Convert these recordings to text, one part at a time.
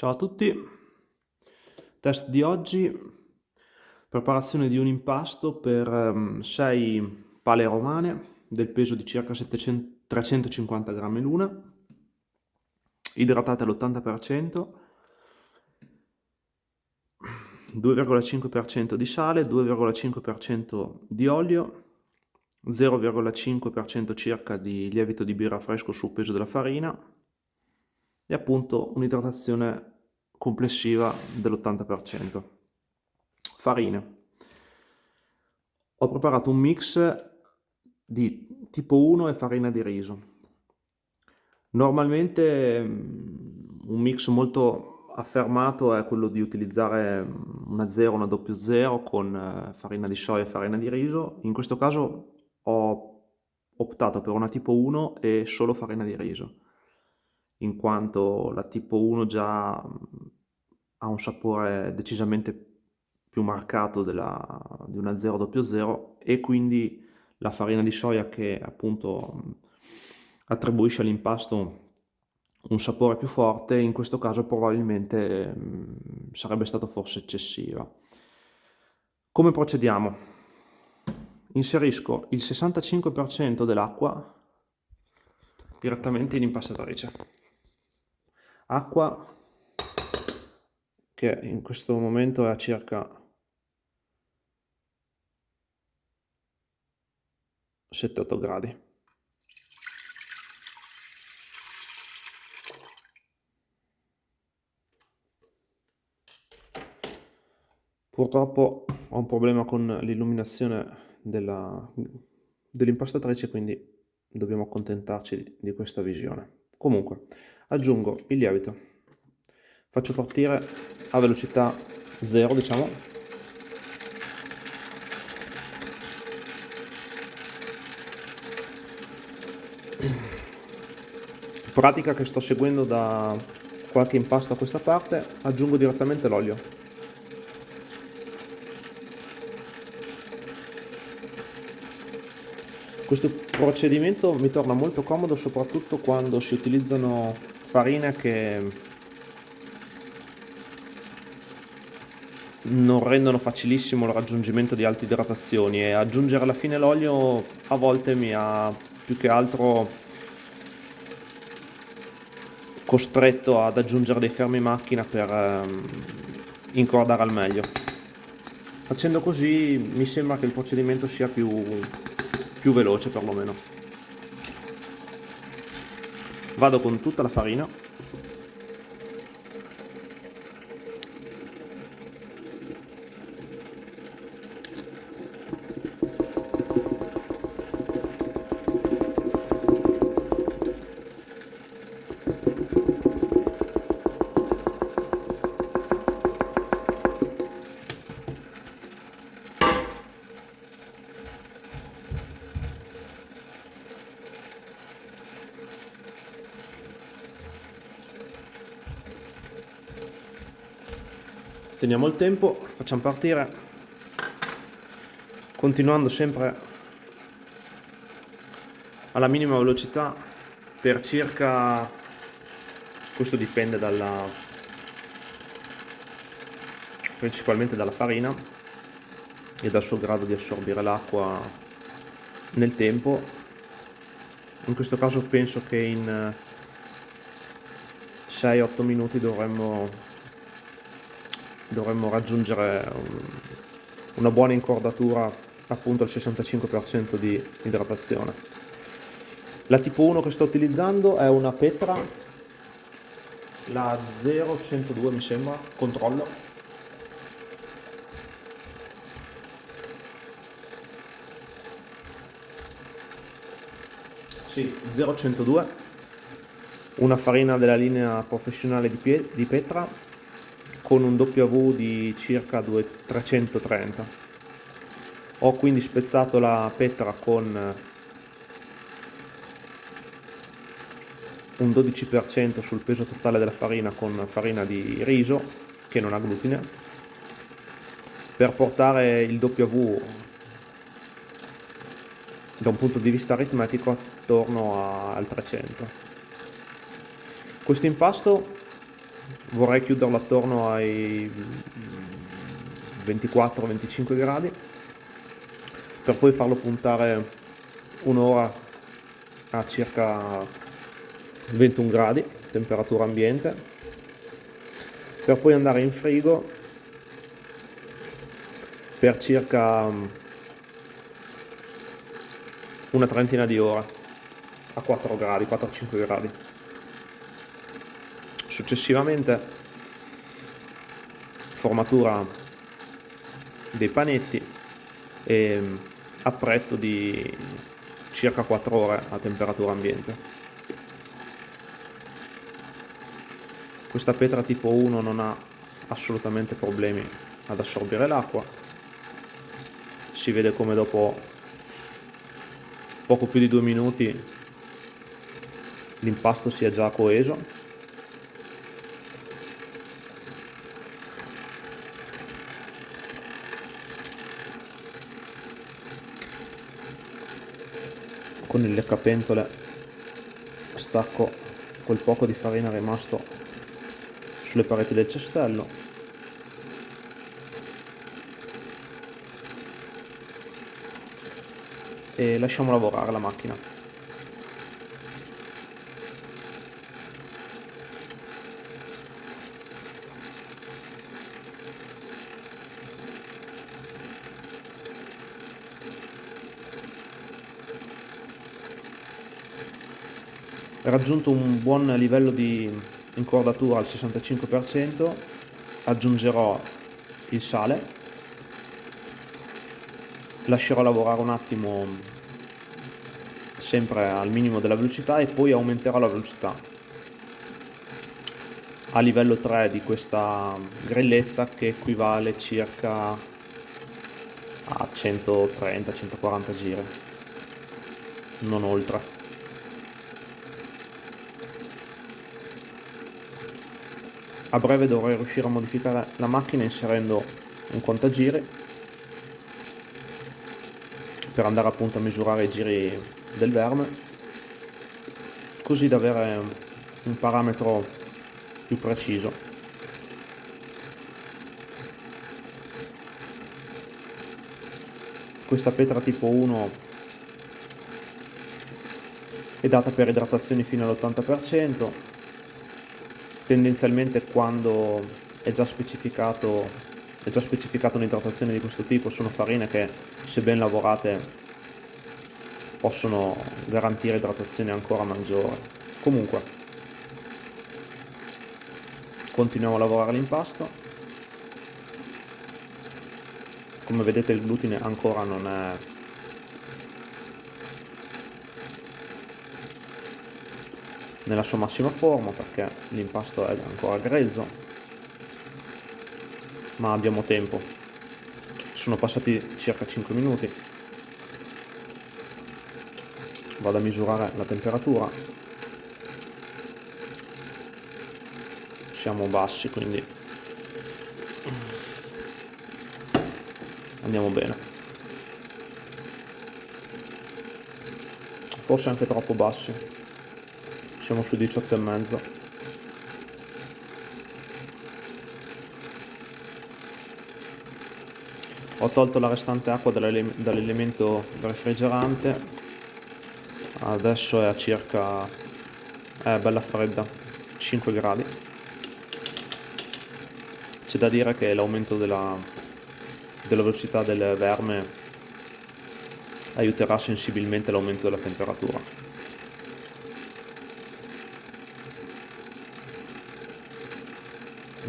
Ciao a tutti, test di oggi, preparazione di un impasto per 6 ehm, pale romane del peso di circa 700, 350 grammi l'una, idratate all'80%, 2,5% di sale, 2,5% di olio, 0,5% circa di lievito di birra fresco sul peso della farina e appunto un'idratazione complessiva dell'80%. Farine. Ho preparato un mix di tipo 1 e farina di riso. Normalmente mm, un mix molto affermato è quello di utilizzare una 0, una 00 con eh, farina di soia e farina di riso. In questo caso ho optato per una tipo 1 e solo farina di riso, in quanto la tipo 1 già ha un sapore decisamente più marcato della, di una 000 e quindi la farina di soia che appunto attribuisce all'impasto un sapore più forte, in questo caso probabilmente sarebbe stato forse eccessiva. Come procediamo? Inserisco il 65% dell'acqua direttamente in impastatrice. Acqua che in questo momento è a circa 7-8 gradi. Purtroppo ho un problema con l'illuminazione dell'impastatrice, quindi dobbiamo accontentarci di questa visione. Comunque, aggiungo il lievito, faccio partire a velocità 0, diciamo, pratica che sto seguendo da qualche impasto a questa parte aggiungo direttamente l'olio. Questo procedimento mi torna molto comodo soprattutto quando si utilizzano farine che non rendono facilissimo il raggiungimento di alte idratazioni e aggiungere alla fine l'olio a volte mi ha più che altro costretto ad aggiungere dei fermi macchina per ehm, incordare al meglio. Facendo così mi sembra che il procedimento sia più più veloce perlomeno vado con tutta la farina teniamo il tempo facciamo partire. Continuando sempre alla minima velocità per circa questo dipende dalla principalmente dalla farina e dal suo grado di assorbire l'acqua nel tempo. In questo caso penso che in 6-8 minuti dovremmo dovremmo raggiungere una buona incordatura appunto al 65% di idratazione. La tipo 1 che sto utilizzando è una Petra, la 0102 mi sembra, controllo. Sì, 0102, una farina della linea professionale di, di Petra con un W di circa 330 ho quindi spezzato la petra con un 12% sul peso totale della farina con farina di riso che non ha glutine per portare il W da un punto di vista aritmetico attorno al 300 questo impasto vorrei chiuderlo attorno ai 24-25 gradi per poi farlo puntare un'ora a circa 21 gradi temperatura ambiente. Per poi andare in frigo per circa una trentina di ore a 4 gradi 4-5 gradi successivamente formatura dei panetti e appretto di circa 4 ore a temperatura ambiente. Questa petra tipo 1 non ha assolutamente problemi ad assorbire l'acqua. Si vede come dopo poco più di due minuti l'impasto sia già coeso con il leccapentole stacco quel poco di farina rimasto sulle pareti del cestello. E lasciamo lavorare la macchina raggiunto un buon livello di incordatura al 65% aggiungerò il sale lascerò lavorare un attimo sempre al minimo della velocità e poi aumenterò la velocità. A livello 3 di questa grelletta che equivale circa a 130-140 giri non oltre a breve dovrei riuscire a modificare la macchina inserendo un contagiri per andare appunto a misurare i giri del verme così da avere un parametro più preciso. Questa petra tipo 1 è data per idratazioni fino all'80% tendenzialmente quando è già specificato è già specificata un'idratazione di questo tipo sono farine che se ben lavorate possono garantire idratazione ancora maggiore. Comunque continuiamo a lavorare l'impasto. Come vedete il glutine ancora non è nella sua massima forma perché l'impasto è ancora grezzo. Ma abbiamo tempo. Sono passati circa 5 minuti. Vado a misurare la temperatura. Siamo bassi quindi andiamo bene. Forse anche troppo bassi siamo su 18 e mezzo. Ho tolto la restante acqua dall'elemento refrigerante. Adesso è a circa è bella fredda 5 gradi. C'è da dire che l'aumento della, della velocità del verme aiuterà sensibilmente l'aumento della temperatura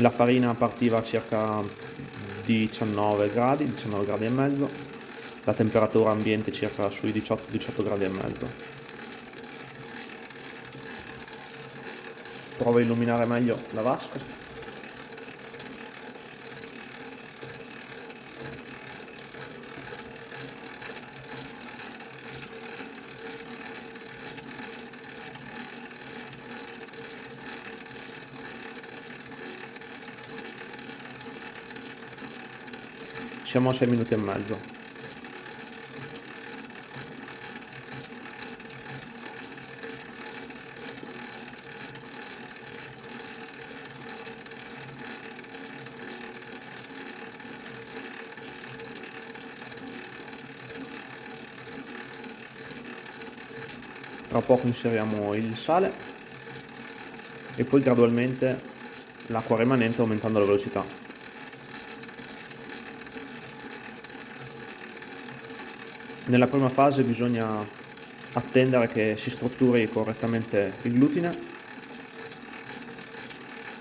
la farina partiva a circa 19 gradi, 19 gradi e mezzo, la temperatura ambiente circa sui 18, 18 gradi e mezzo. Provo a illuminare meglio la vasca. Siamo a 6 minuti e mezzo. Tra poco inseriamo il sale e poi gradualmente l'acqua rimanente aumentando la velocità. Nella prima fase bisogna attendere che si strutturi correttamente il glutine,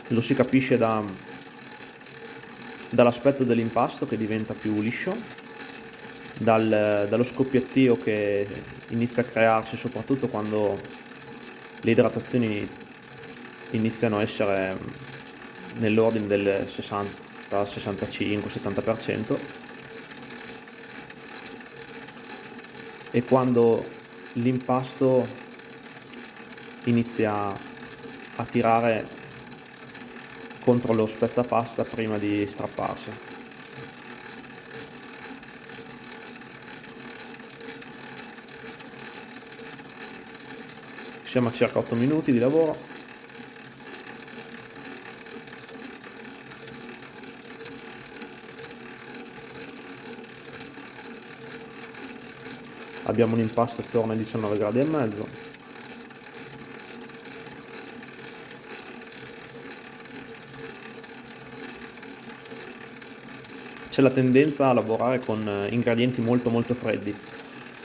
lo si capisce da, dall'aspetto dell'impasto che diventa più liscio, dal, dallo scoppiettio che inizia a crearsi soprattutto quando le idratazioni iniziano a essere nell'ordine del 60, 65, 70% e quando l'impasto inizia a tirare contro lo spezzapasta prima di strapparsi. Siamo a circa 8 minuti di lavoro. Abbiamo un impasto attorno ai 19 gradi e mezzo. C'è la tendenza a lavorare con eh, ingredienti molto molto freddi.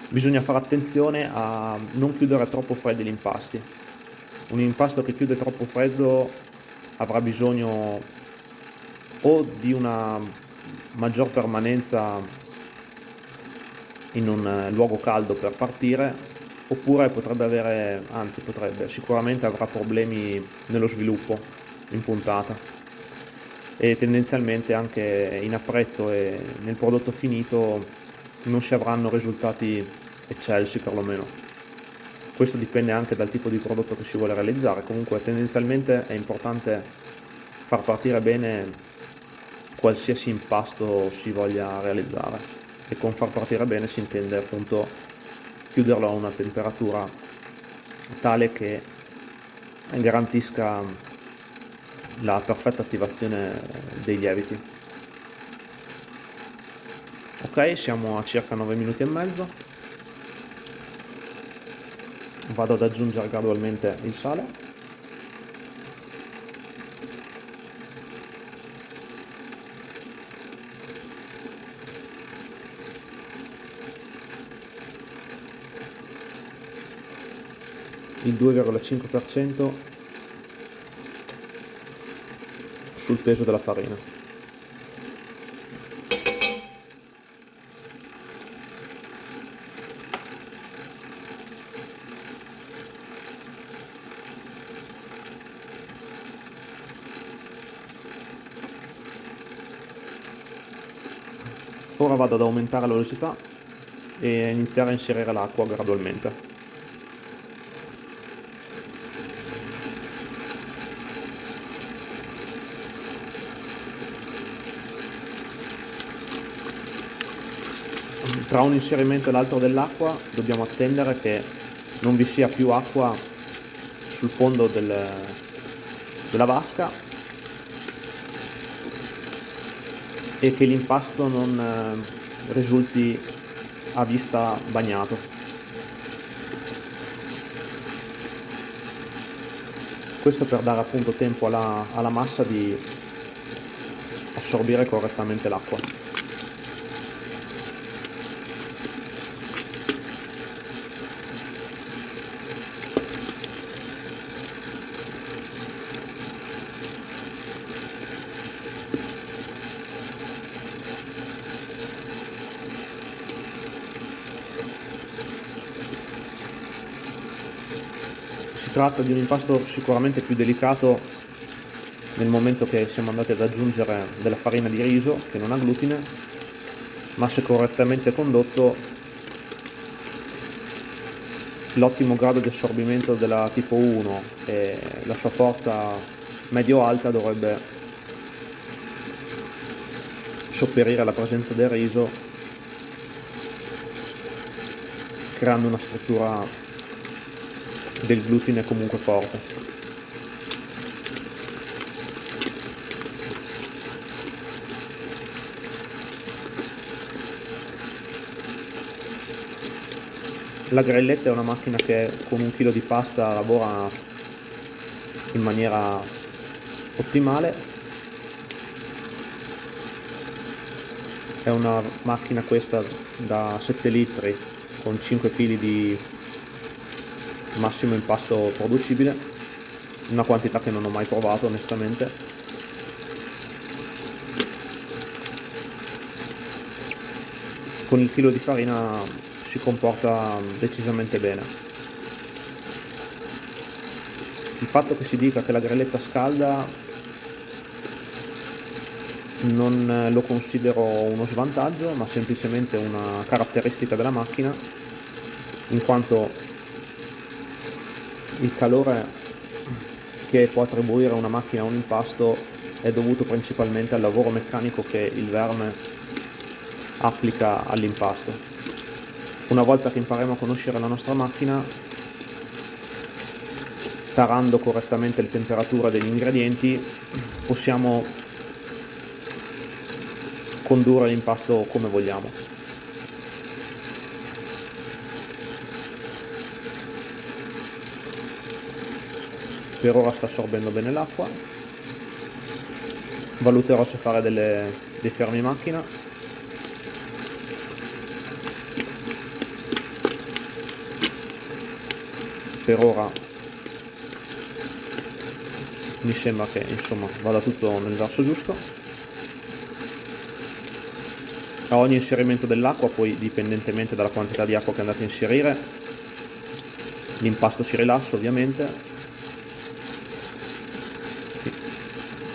Bisogna fare attenzione a non chiudere troppo freddi gli impasti. Un impasto che chiude troppo freddo avrà bisogno o di una maggior permanenza in un eh, luogo caldo per partire oppure potrebbe avere, anzi potrebbe, sicuramente avrà problemi nello sviluppo in puntata e tendenzialmente anche in appretto e nel prodotto finito non si avranno risultati eccelsi perlomeno. Questo dipende anche dal tipo di prodotto che si vuole realizzare, comunque tendenzialmente è importante far partire bene qualsiasi impasto si voglia realizzare e con far partire bene si intende appunto chiuderlo a una temperatura tale che garantisca la perfetta attivazione dei lieviti. Ok siamo a circa 9 minuti e mezzo. Vado ad aggiungere gradualmente il sale il 2,5% sul peso della farina. Ora vado ad aumentare la velocità e iniziare a inserire l'acqua gradualmente. Tra un inserimento e l'altro dell'acqua dobbiamo attendere che non vi sia più acqua sul fondo del, della vasca e che l'impasto non eh, risulti a vista bagnato. Questo per dare appunto tempo alla, alla massa di assorbire correttamente l'acqua. Tratta di un impasto sicuramente più delicato nel momento che siamo andati ad aggiungere della farina di riso che non ha glutine ma se correttamente condotto l'ottimo grado di assorbimento della tipo 1 e la sua forza medio-alta dovrebbe sopperire la presenza del riso creando una struttura del glutine comunque forte. La grelletta è una macchina che con un chilo di pasta lavora in maniera ottimale. È una macchina questa da 7 litri con 5 kg di massimo impasto producibile, una quantità che non ho mai provato onestamente. Con il chilo di farina si comporta decisamente bene. Il fatto che si dica che la grelletta scalda non lo considero uno svantaggio, ma semplicemente una caratteristica della macchina, in quanto il calore che può attribuire una macchina a un impasto è dovuto principalmente al lavoro meccanico che il verme applica all'impasto. Una volta che impariamo a conoscere la nostra macchina, tarando correttamente le temperature degli ingredienti, possiamo condurre l'impasto come vogliamo. Per ora sta assorbendo bene l'acqua, valuterò se fare delle, dei fermi macchina. Per ora mi sembra che insomma vada tutto nel verso giusto. A ogni inserimento dell'acqua poi dipendentemente dalla quantità di acqua che andate a inserire l'impasto si rilassa ovviamente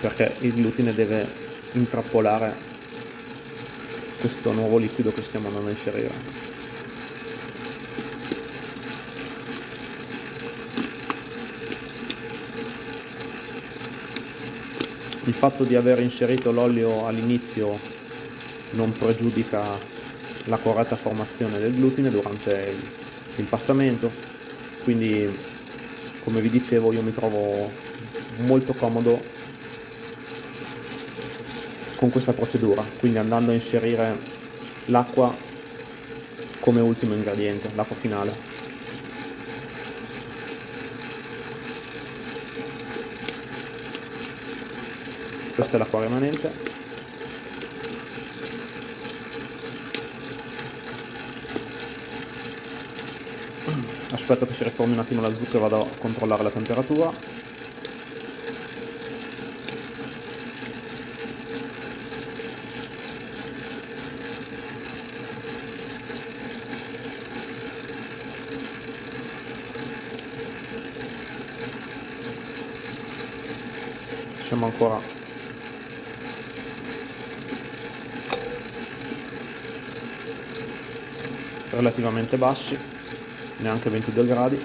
perché il glutine deve intrappolare questo nuovo liquido che stiamo andando a inserire. Il fatto di aver inserito l'olio all'inizio non pregiudica la corretta formazione del glutine durante l'impastamento quindi come vi dicevo io mi trovo molto comodo con questa procedura quindi andando a inserire l'acqua come ultimo ingrediente l'acqua finale. Questa è l'acqua rimanente. Aspetto che si riformi un attimo la zucca e vado a controllare la temperatura siamo ancora relativamente bassi, neanche 22 gradi.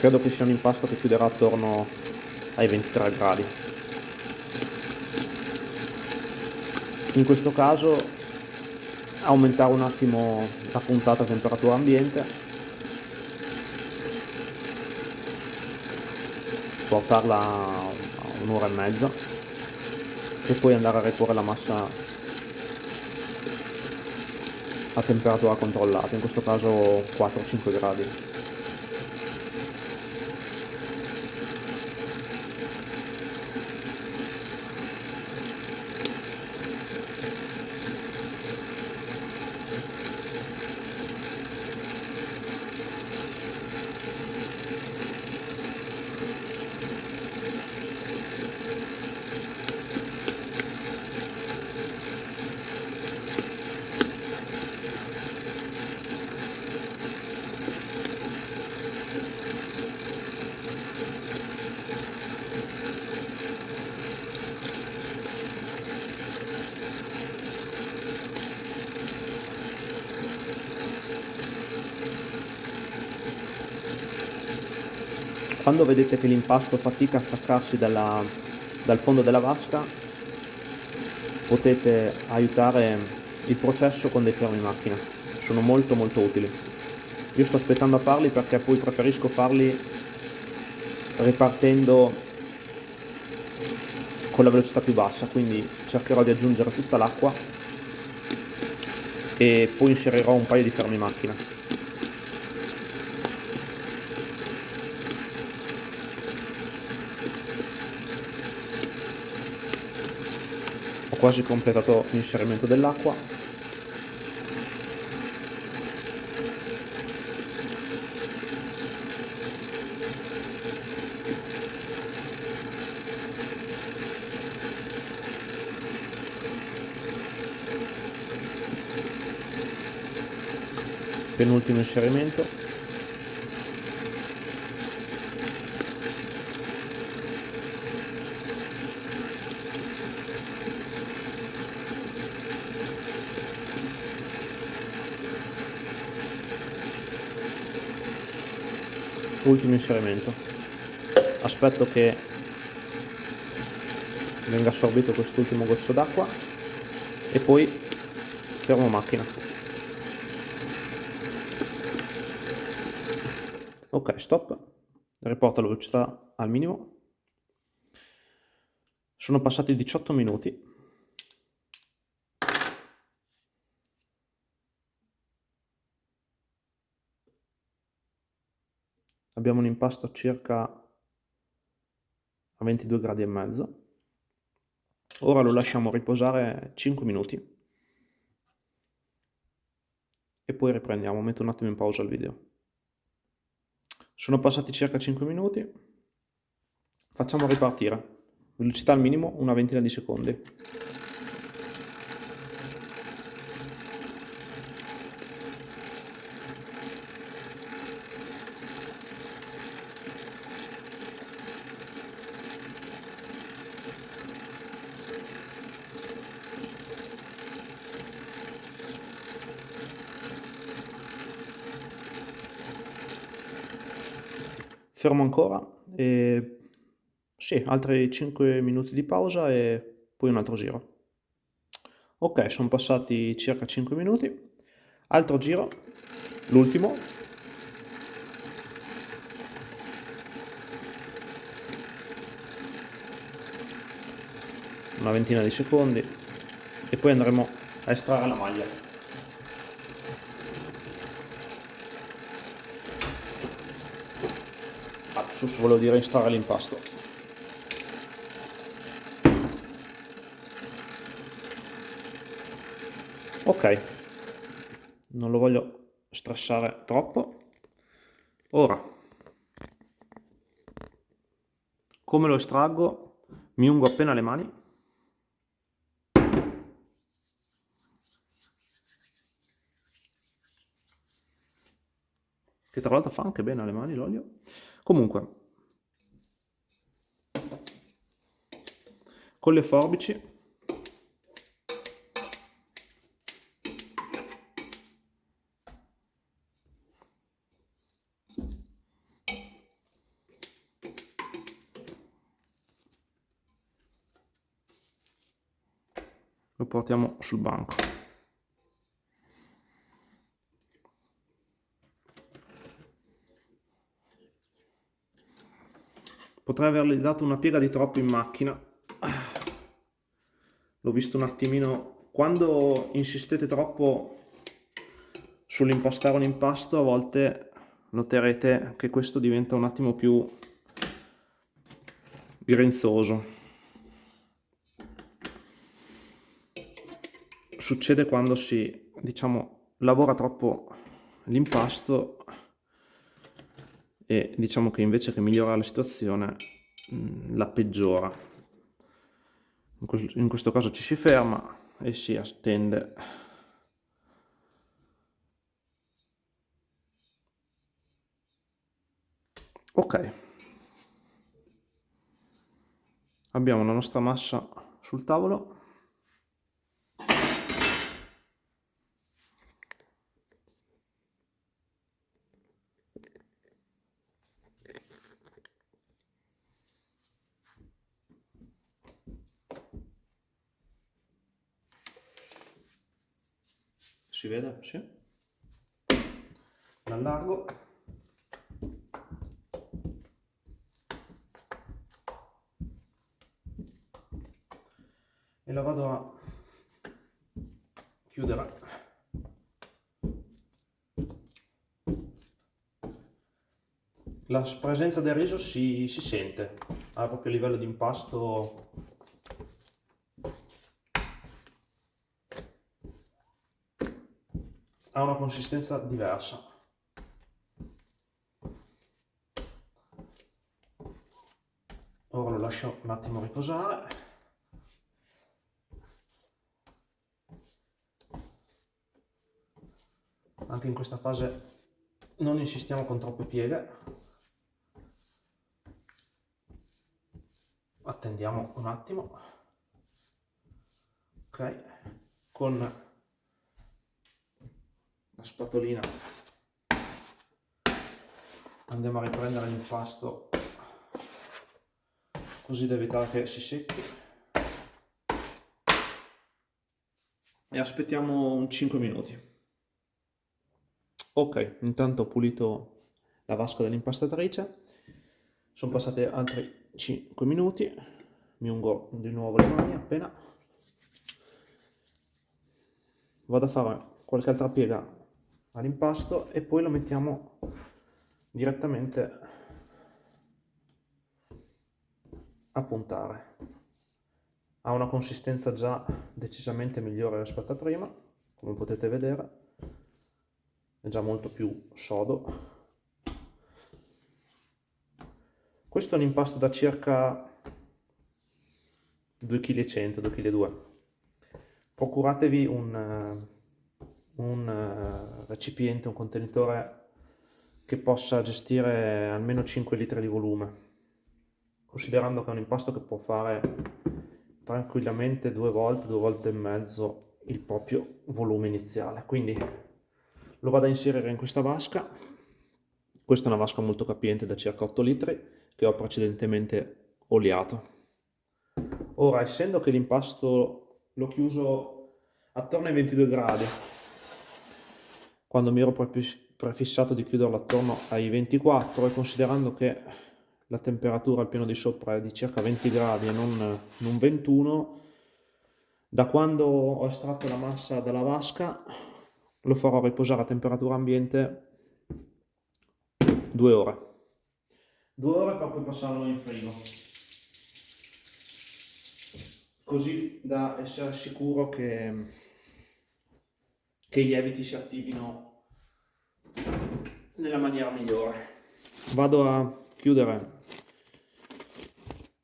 Credo che sia un impasto che chiuderà attorno ai 23 gradi. In questo caso aumentare un attimo la puntata temperatura ambiente portarla a un'ora e mezza e poi andare a riporre la massa a temperatura controllata, in questo caso 4-5 gradi. Quando vedete che l'impasto fatica a staccarsi dalla, dal fondo della vasca potete aiutare il processo con dei fermi macchina sono molto molto utili io sto aspettando a farli perché poi preferisco farli ripartendo con la velocità più bassa quindi cercherò di aggiungere tutta l'acqua e poi inserirò un paio di fermi macchina. Quasi completato l'inserimento dell'acqua. Penultimo inserimento ultimo inserimento. Aspetto che venga assorbito quest'ultimo goccio d'acqua e poi fermo macchina. Ok stop. Riporta la velocità al minimo. Sono passati 18 minuti abbiamo un impasto circa a 22 gradi e mezzo ora lo lasciamo riposare 5 minuti e poi riprendiamo metto un attimo in pausa il video sono passati circa 5 minuti. Facciamo ripartire. Velocità al minimo, una ventina di secondi. Fermo ancora e sì, altri 5 minuti di pausa e poi un altro giro. Ok, sono passati circa 5 minuti. Altro giro, l'ultimo. Una ventina di secondi e poi andremo a estrarre la maglia. Lapsus, volevo dire instare l'impasto. Ok, non lo voglio stressare troppo. Ora, come lo estraggo? Mi ungo appena le mani. Che tra l'altro fa anche bene alle mani l'olio. Comunque, con le forbici lo portiamo sul banco. Potrei avergli dato una piega di troppo in macchina. L'ho visto un attimino. Quando insistete troppo sull'impostare un impasto a volte noterete che questo diventa un attimo più grinzoso. Succede quando si diciamo lavora troppo l'impasto e diciamo che invece che migliorare la situazione mm, la peggiora. In questo caso ci si ferma e si attende. Ok. Abbiamo la nostra massa sul tavolo sì. l'allargo. E la vado a chiudere. La presenza del riso si, si sente. A proprio a livello di impasto consistenza diversa. Ora lo lascio un attimo riposare. Anche in questa fase non insistiamo con troppe pieghe. Attendiamo un attimo. Ok, con la spatolina. Andiamo a riprendere l'impasto. Così da evitare che si secchi. E aspettiamo un 5 minuti. Ok intanto ho pulito la vasca dell'impastatrice. Sono passati altri 5 minuti. Mi ungo di nuovo le mani appena. Vado a fare qualche altra piega all'impasto e poi lo mettiamo direttamente a puntare. Ha una consistenza già decisamente migliore rispetto a prima come potete vedere. È già molto più sodo. Questo è un impasto da circa 2,1 kg 2,2 kg procuratevi un un eh, recipiente, un contenitore che possa gestire almeno 5 litri di volume, considerando che è un impasto che può fare tranquillamente due volte, due volte e mezzo il proprio volume iniziale. Quindi lo vado a inserire in questa vasca, questa è una vasca molto capiente da circa 8 litri che ho precedentemente oliato. Ora, essendo che l'impasto l'ho chiuso attorno ai 22 gradi, quando mi ero prefissato di chiuderlo attorno ai 24 e considerando che la temperatura al piano di sopra è di circa 20 gradi e non, non 21 da quando ho estratto la massa dalla vasca lo farò riposare a temperatura ambiente due ore. Due ore per poi passarlo in frigo. Così da essere sicuro che che i lieviti si attivino nella maniera migliore. Vado a chiudere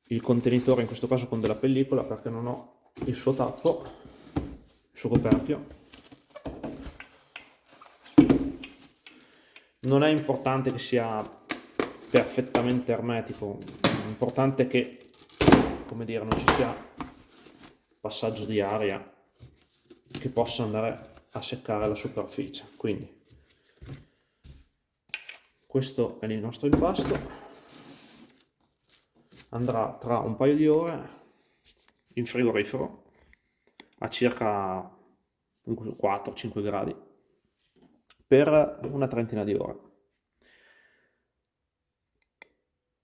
il contenitore, in questo caso con della pellicola, perché non ho il suo tappo, il suo coperchio. Non è importante che sia perfettamente ermetico, l'importante è che, come dire, non ci sia passaggio di aria che possa andare a seccare la superficie. Quindi questo è il nostro impasto. Andrà tra un paio di ore in frigorifero a circa 4-5 gradi per una trentina di ore.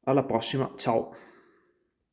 Alla prossima ciao